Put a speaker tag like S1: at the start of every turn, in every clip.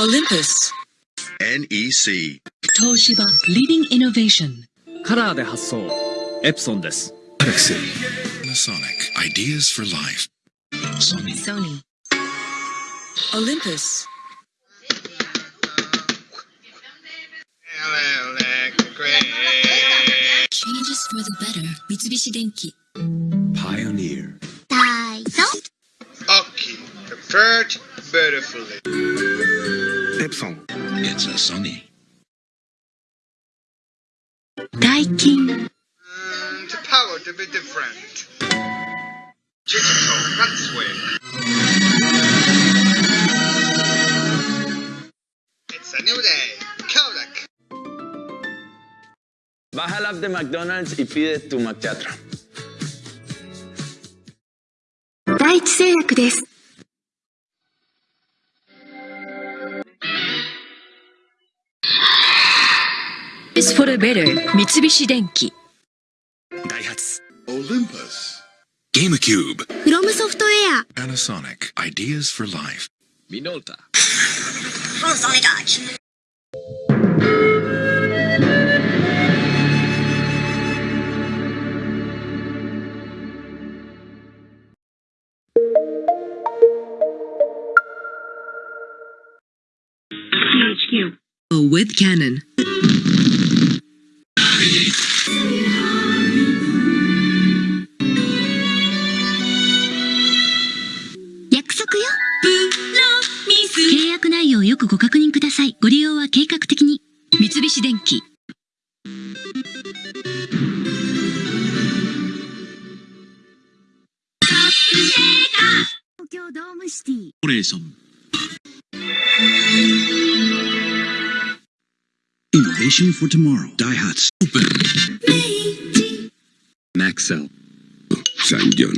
S1: Olympus.
S2: NEC.
S1: 東芝 Leading Innovation.
S3: カラーで発送エプソンです Panasonic.
S4: Ideas for life. Sony.
S1: Sony. Olympus. Changes for the better 三菱電機 Pioneer.
S5: ダイソ
S6: Aki, prepared beautifully.
S2: Epson.
S4: It's a Sony.
S1: ダイキン
S6: Mm, the power to be different. Digital, that's way. It's a new day. Kodak.
S7: Baja la app de McDonald's y pide tu McChatra.
S5: 第一製
S8: 薬です
S1: Is for the better 三菱電機 Daihatsu.
S9: Olympus.
S4: GameCube.
S8: フロムソフトウェア
S4: Panasonic. Ideas for life.
S3: ミノルタ
S1: with Canon.
S10: よくご確認ください。ご利用は計画的に。三
S1: 菱電機。
S8: 東京ドームシティ。
S9: オレーション。イノベーション for tomorrow. ダイハツ。オープン。マクセル。産業。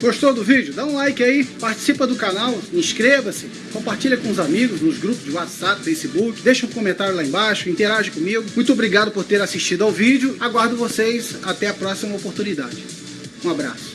S11: Gostou do vídeo? Dá um like aí, participa do canal, inscreva-se, compartilha com os amigos nos grupos de WhatsApp, Facebook, deixa um comentário lá embaixo, interage comigo. Muito obrigado por ter assistido ao vídeo, aguardo vocês até a próxima oportunidade. Um abraço.